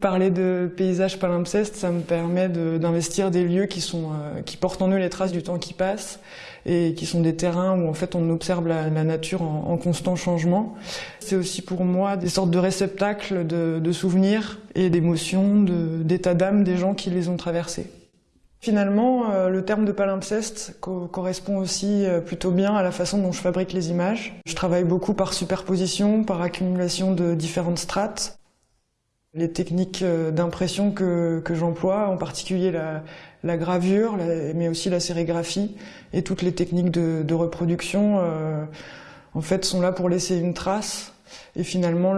Parler de paysage palimpseste, ça me permet d'investir des lieux qui, sont, euh, qui portent en eux les traces du temps qui passe et qui sont des terrains où en fait on observe la, nature en, constant changement. C'est aussi pour moi des sortes de réceptacles de, souvenirs et d'émotions, d'état d'âme des gens qui les ont traversés. Finalement, euh, le terme de palimpseste correspond aussi euh, plutôt bien à la façon dont je fabrique les images. Je travaille beaucoup par superposition, par accumulation de différentes strates. Les techniques euh, d'impression que, j'emploie, en particulier la, gravure, mais aussi la sérigraphie et toutes les techniques de, reproduction, en fait, sont là pour laisser une trace. Et finalement,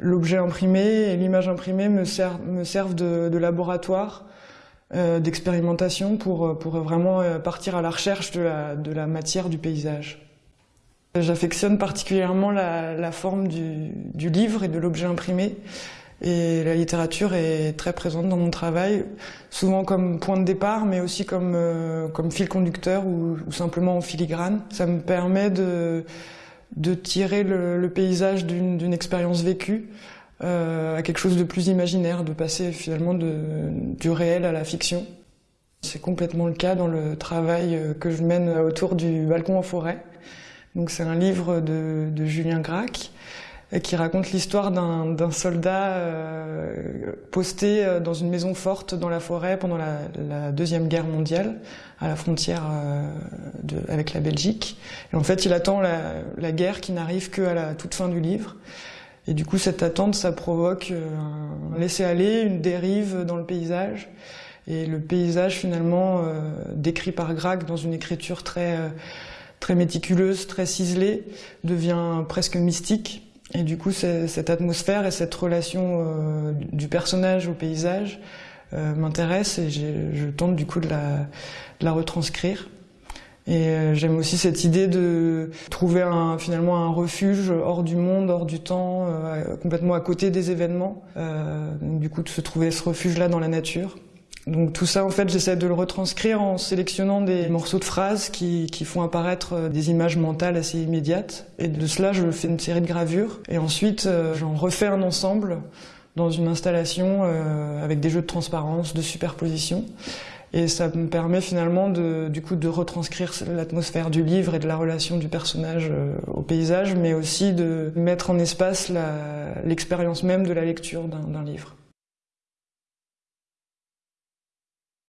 l'objet imprimé et l'image imprimée me, servent de, laboratoire, d'expérimentation pour, vraiment partir à la recherche de la matière du paysage. J'affectionne particulièrement la, forme du, livre et de l'objet imprimé. Et la littérature est très présente dans mon travail, souvent comme point de départ, mais aussi comme, euh, comme fil conducteur ou, simplement en filigrane. Ça me permet de, de tirer le, paysage d'une expérience vécue euh, à quelque chose de plus imaginaire, de passer finalement du réel à la fiction. C'est complètement le cas dans le travail que je mène autour du balcon en forêt. Donc c'est un livre de, Julien Gracq euh, qui raconte l'histoire d'un soldat euh, posté euh, dans une maison forte dans la forêt pendant la, deuxième guerre mondiale, à la frontière avec la Belgique. Et en fait, il attend la, guerre qui n'arrive qu'à la toute fin du livre. Et du coup, cette attente, ça provoque un laisser-aller, une dérive dans le paysage. Et le paysage, finalement, décrit par Gracq dans une écriture très très méticuleuse, très ciselée, devient presque mystique. Et du coup, cette atmosphère et cette relation euh, du personnage au paysage euh, m'intéresse et je tente du coup de la, retranscrire. Et euh, j'aime aussi cette idée de trouver un, finalement un refuge hors du monde, hors du temps, complètement à côté des événements. du coup, de se trouver ce refuge-là dans la nature. Donc tout ça, en fait, j'essaie de le retranscrire en sélectionnant des morceaux de phrases qui, font apparaître euh, des images mentales assez immédiates. Et de cela, je fais une série de gravures. Et ensuite, euh, j'en refais un ensemble dans une installation euh, avec des jeux de transparence, de superposition. Et ça me permet finalement de, du coup de retranscrire l'atmosphère du livre et de la relation du personnage au paysage, mais aussi de mettre en espace l'expérience même de la lecture d'un livre.